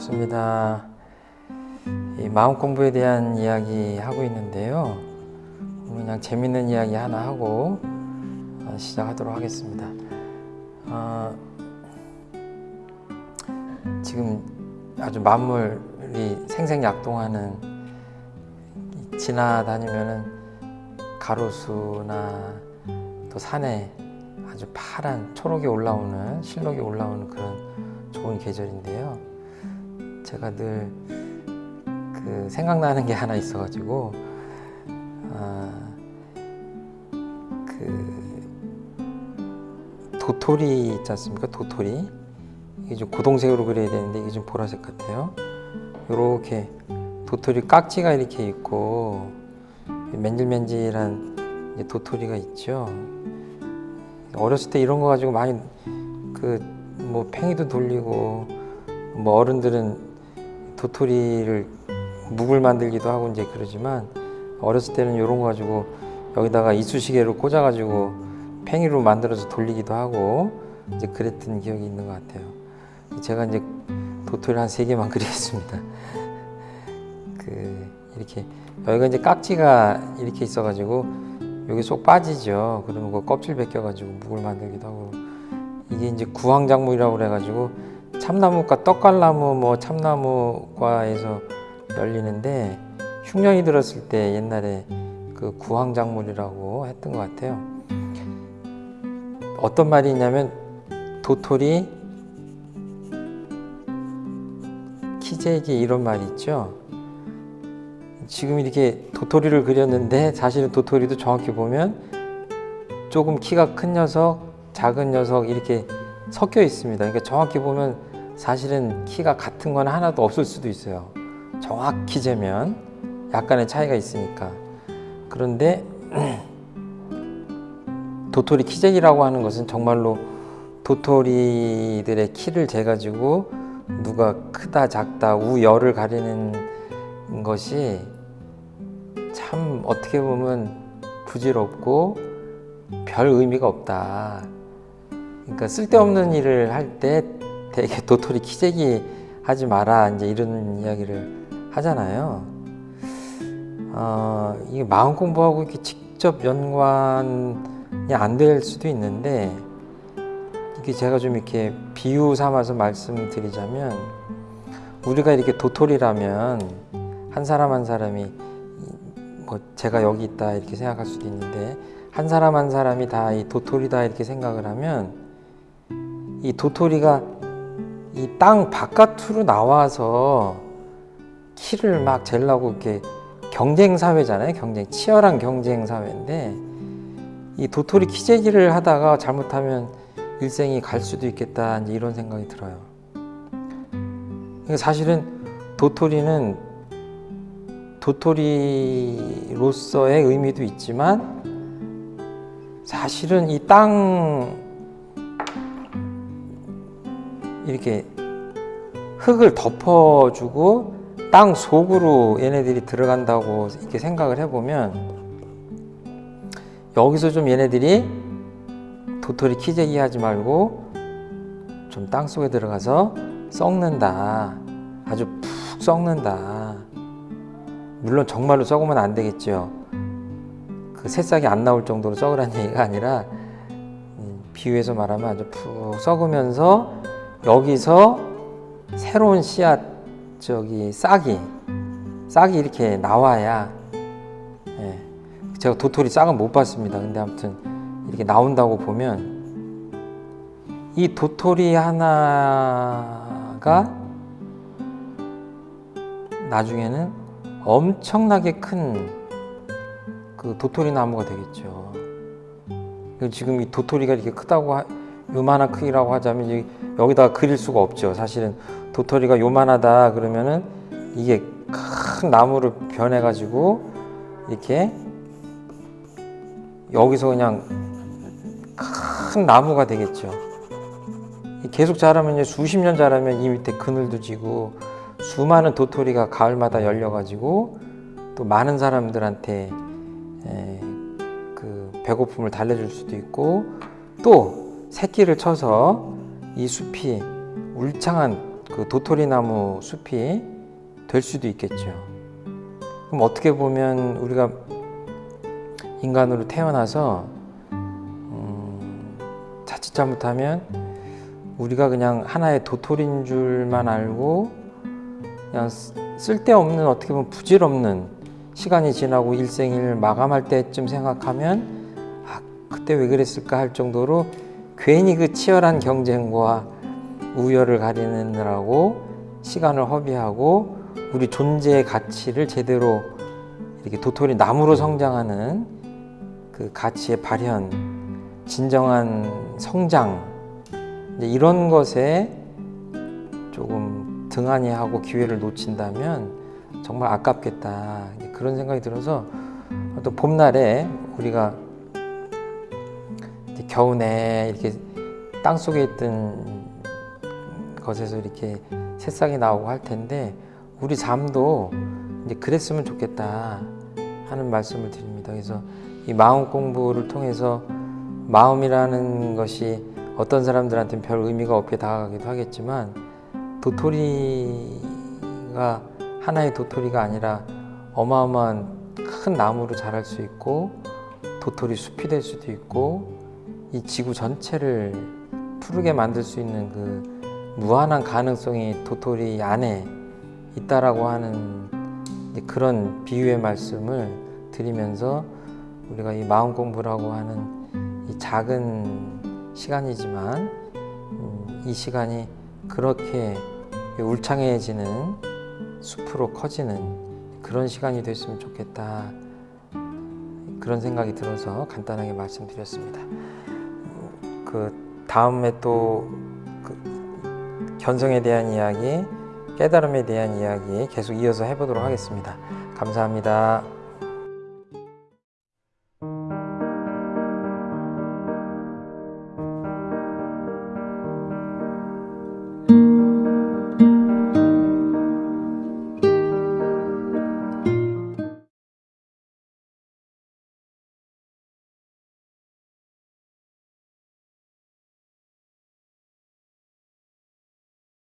반갑습니다. 이 마음 공부에 대한 이야기 하고 있는데요. 그냥 재밌는 이야기 하나 하고 어, 시작하도록 하겠습니다. 어, 지금 아주 만물이 생생약동하는 이 지나다니면은 가로수나 또 산에 아주 파란 초록이 올라오는 실록이 올라오는 그런 좋은 계절인데요. 제가 늘 그 생각나는 게 하나 있어가지고 아, 그 도토리 있지 않습니까? 도토리 이게 좀 고동색으로 그려야 되는데 이게 좀 보라색 같아요. 이렇게 도토리 깍지가 이렇게 있고 맨질맨질한 도토리가 있죠. 어렸을 때 이런 거 가지고 많이 그 뭐 팽이도 돌리고 뭐 어른들은 도토리를 묵을 만들기도 하고 이제 그러지만 어렸을 때는 이런 거 가지고 여기다가 이쑤시개로 꽂아가지고 팽이로 만들어서 돌리기도 하고 이제 그랬던 기억이 있는 것 같아요. 제가 이제 도토리 한 세 개만 그리겠습니다. 그 이렇게 여기가 이제 깍지가 이렇게 있어가지고 여기 쏙 빠지죠. 그러면 그 껍질 벗겨가지고 묵을 만들기도 하고 이게 이제 구황작물이라고 그래가지고 참나무과 떡갈나무 뭐 참나무과에서 열리는데 흉년이 들었을 때 옛날에 그 구황작물이라고 했던 것 같아요. 어떤 말이 있냐면 도토리 키재기 이런 말이 있죠. 지금 이렇게 도토리를 그렸는데 사실은 도토리도 정확히 보면 조금 키가 큰 녀석, 작은 녀석 이렇게 섞여 있습니다. 그러니까 정확히 보면 사실은 키가 같은 건 하나도 없을 수도 있어요. 정확히 재면 약간의 차이가 있으니까. 그런데 도토리 키재기라고 하는 것은 정말로 도토리들의 키를 재가지고 누가 크다 작다 우열을 가리는 것이 참 어떻게 보면 부질없고 별 의미가 없다. 그러니까 쓸데없는 일을 할때 되게 도토리 키재기 하지 마라 이제 이런 이야기를 하잖아요. 어, 이게 마음 공부하고 이렇게 직접 연관이 안 될 수도 있는데 이게 제가 좀 이렇게 비유 삼아서 말씀드리자면 우리가 이렇게 도토리라면 한 사람 한 사람이 뭐 제가 여기 있다 이렇게 생각할 수도 있는데 한 사람 한 사람이 다 이 도토리다 이렇게 생각을 하면 이 도토리가 이 땅 바깥으로 나와서 키를 막 재려고 이렇게 경쟁 사회잖아요. 경쟁 치열한 경쟁 사회인데 이 도토리 키재기를 하다가 잘못하면 일생이 갈 수도 있겠다 이런 생각이 들어요. 사실은 도토리는 도토리로서의 의미도 있지만 사실은 이 땅 이렇게 흙을 덮어주고 땅 속으로 얘네들이 들어간다고 이렇게 생각을 해보면 여기서 좀 얘네들이 도토리 키재기 하지 말고 좀 땅 속에 들어가서 썩는다. 아주 푹 썩는다. 물론 정말로 썩으면 안 되겠죠. 그 새싹이 안 나올 정도로 썩으란 얘기가 아니라 음, 비유해서 말하면 아주 푹 썩으면서 여기서 새로운 씨앗 저기 싹이 싹이 이렇게 나와야 예. 제가 도토리 싹은 못 봤습니다. 근데 아무튼 이렇게 나온다고 보면 이 도토리 하나가 나중에는 엄청나게 큰 그 도토리 나무가 되겠죠. 지금 이 도토리가 이렇게 크다고 하, 요만한 크기라고 하자면 여기다가 그릴 수가 없죠. 사실은 도토리가 요만하다 그러면은 이게 큰 나무를 변해 가지고 이렇게 여기서 그냥 큰 나무가 되겠죠. 계속 자라면 수십 년 자라면 이 밑에 그늘도 지고 수많은 도토리가 가을마다 열려 가지고 또 많은 사람들한테 에, 그 배고픔을 달래줄 수도 있고 또 새끼를 쳐서 이 숲이 울창한 그 도토리 나무 숲이 될 수도 있겠죠. 그럼 어떻게 보면 우리가 인간으로 태어나서 음, 자칫 잘못하면 우리가 그냥 하나의 도토리인 줄만 알고 그냥 쓰- 쓸데없는 어떻게 보면 부질없는 시간이 지나고 일생을 마감할 때쯤 생각하면 아 그때 왜 그랬을까 할 정도로 괜히 그 치열한 경쟁과 우열을 가리느라고 시간을 허비하고 우리 존재의 가치를 제대로 이렇게 도토리 나무로 성장하는 그 가치의 발현, 진정한 성장 이런 것에 조금 등한히 하고 기회를 놓친다면 정말 아깝겠다. 그런 생각이 들어서 또 봄날에 우리가 이제 겨우내 이렇게 땅 속에 있던 것에서 이렇게 새싹이 나오고 할 텐데 우리 삶도 이제 그랬으면 좋겠다 하는 말씀을 드립니다. 그래서 이 마음 공부를 통해서 마음이라는 것이 어떤 사람들한테는 별 의미가 없게 다가가기도 하겠지만 도토리가 하나의 도토리가 아니라 어마어마한 큰 나무로 자랄 수 있고 도토리 숲이 될 수도 있고 이 지구 전체를 푸르게 만들 수 있는 그 무한한 가능성이 도토리 안에 있다라고 하는 그런 비유의 말씀을 드리면서 우리가 이 마음 공부라고 하는 이 작은 시간이지만 음, 이 시간이 그렇게 울창해지는 숲으로 커지는 그런 시간이 됐으면 좋겠다 그런 생각이 들어서 간단하게 말씀드렸습니다. 음, 그 다음에 또 그 견성에 대한 이야기, 깨달음에 대한 이야기 계속 이어서 해보도록 하겠습니다. 감사합니다.